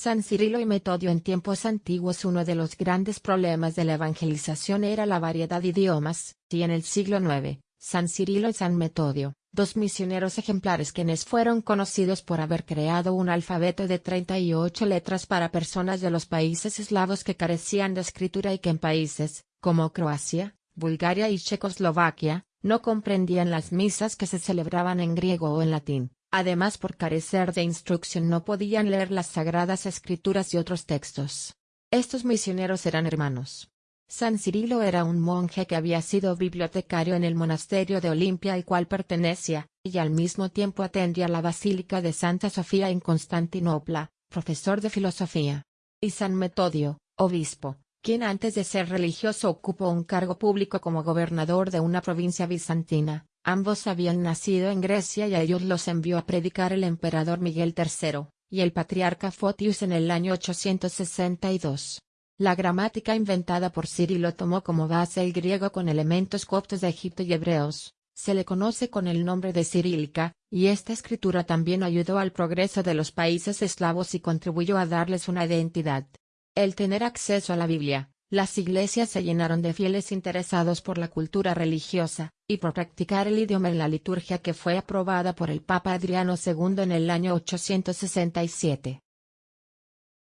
San Cirilo y Metodio en tiempos antiguos uno de los grandes problemas de la evangelización era la variedad de idiomas, y en el siglo IX, San Cirilo y San Metodio, dos misioneros ejemplares quienes fueron conocidos por haber creado un alfabeto de 38 letras para personas de los países eslavos que carecían de escritura y que en países, como Croacia, Bulgaria y Checoslovaquia, no comprendían las misas que se celebraban en griego o en latín. Además por carecer de instrucción no podían leer las sagradas escrituras y otros textos. Estos misioneros eran hermanos. San Cirilo era un monje que había sido bibliotecario en el monasterio de Olimpia al cual pertenecía, y al mismo tiempo atendía la Basílica de Santa Sofía en Constantinopla, profesor de filosofía. Y San Metodio, obispo, quien antes de ser religioso ocupó un cargo público como gobernador de una provincia bizantina, Ambos habían nacido en Grecia y a ellos los envió a predicar el emperador Miguel III, y el patriarca Fotius en el año 862. La gramática inventada por Cirilo tomó como base el griego con elementos coptos de Egipto y hebreos, se le conoce con el nombre de cirílica, y esta escritura también ayudó al progreso de los países eslavos y contribuyó a darles una identidad. El tener acceso a la Biblia, las iglesias se llenaron de fieles interesados por la cultura religiosa, y por practicar el idioma en la liturgia que fue aprobada por el Papa Adriano II en el año 867.